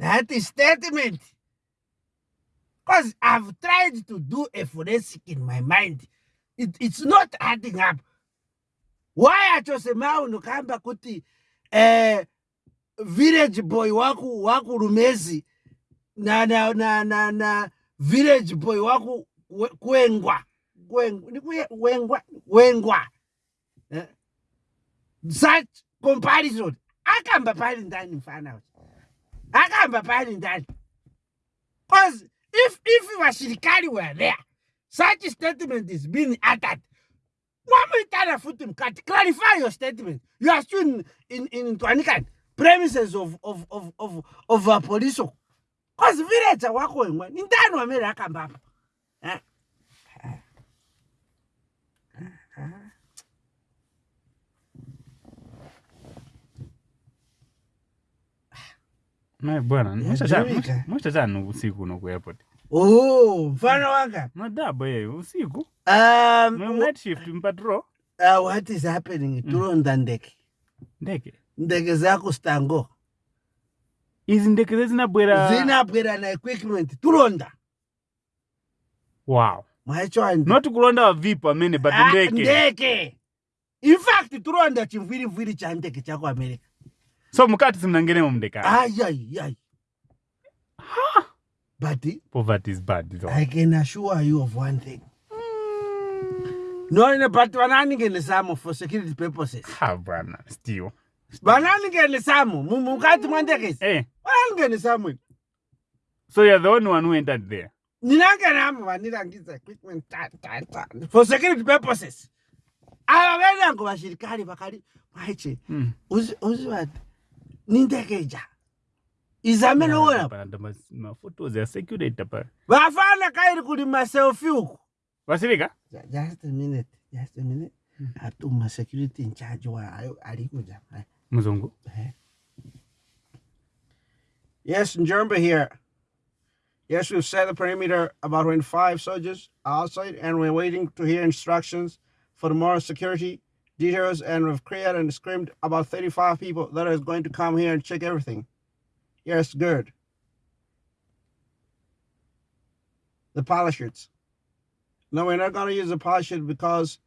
that statement. Because i've tried to do a forensic in my mind. It, it's not adding up. Why acho sema unokamba kuti eh, village boy waku waku rumezi na na na na, na village boy waku we- kwengwa. Kweng- ni kwe- wengwa wengwa. Eh? such comparison. Akamba pali ndani mfana pali ndani because if if vashirikari were there. Such statement is being uttered. Mwamuitana futi mkati clarify your statement. You are still in, in, in twanikani premises of, of, of, of, of a police. Because village wako wemwe ni ndani wamere akamba apa eh? eh? eh? eh? Naye bwana Yajuwika. mwachachani usiku uno ku airport. Oh mfano wanga usiku. Um, night shift mpatro uh, what is happening? Turonda ndeke. Ndeke? Ndeke zako stango. Izi ndeke ze zinabwera na equipment. Turonda wow. Mwaichwandi not kulonda vavipo amene but Ah, ndeke. ndeke. In fact turonda chimviriviri cha ndeke chako america so mukati simnangenemo mndekani but poverty is bad so. i can assure you of one thing. No but vananingenisamu for security purposes. Ha bwana still. Vananingenisamu mukati mwa ndekezi eh. Vananingenisamu so you're the only one who entered there? Ninangenamo vanirangiza equipment ta, ta, ta, for security purposes. Ava venango vashirikari vakali maiche mm. uzivati nindekeja izamene uona maphotos ya security pa vafana kairi kuli maselfi uku vasirika Ju- just a minute just a minute. Atuma security in charge wa ayo alikuja Eh, muzungu eh. yes njombe here. Yes we've set the perimeter about 25 soldiers outside and we're waiting to hear instructions for more security details and we've created and screamed about 35 people that is going to come here and check everything. Yes good. The parachutes. No we're not going to use the parachute because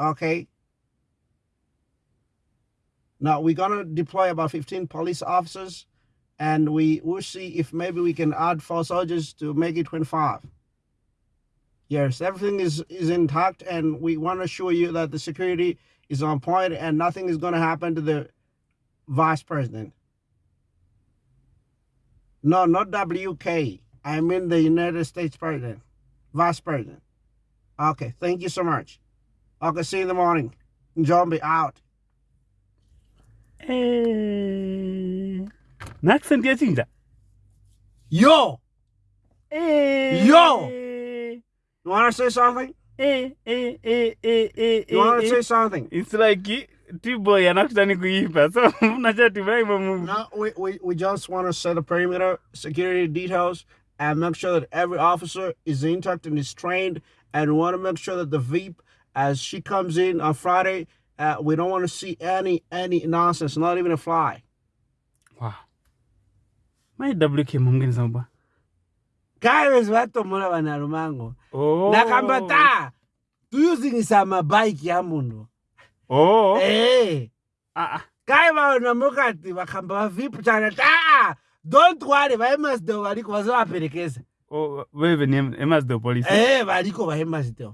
okay. Now we're gonna deploy about 15 police officers and we will see if maybe we can add four soldiers to make it 25. Yes, everything is, is intact and we want to assure you that the security is on point and nothing is gonna happen to the vice president. No, not WK. I mean the United States president, vice president. Okay, thank you so much. Okay, see you in the morning. Zombie out. eh. na accent yachinja Yo, eh. Yo! You want to say something? eh, eh, eh, eh, eh, You want eh, to eh. say something? it's like tiboy anakutani kuipa so unachati vaima mu No, we, we, we just want to set a perimeter, security details, and make sure that every officer is intact and is trained. And we want to make sure that the VEEP, as she comes in on Friday, uh, we don't want to see any any nonsense, not even a fly. wow mai wk mumgenisa ba Guys vatomura vanhu arumango oh. nakambata using samabhaiki yamunhu oh. hey. uh -uh. kai vanhu mukati vakamba vavipu chana taa don't worry vaemasdel variko vazovaperekeza oh, vevenemasdel polisi e variko eh, vaemasdel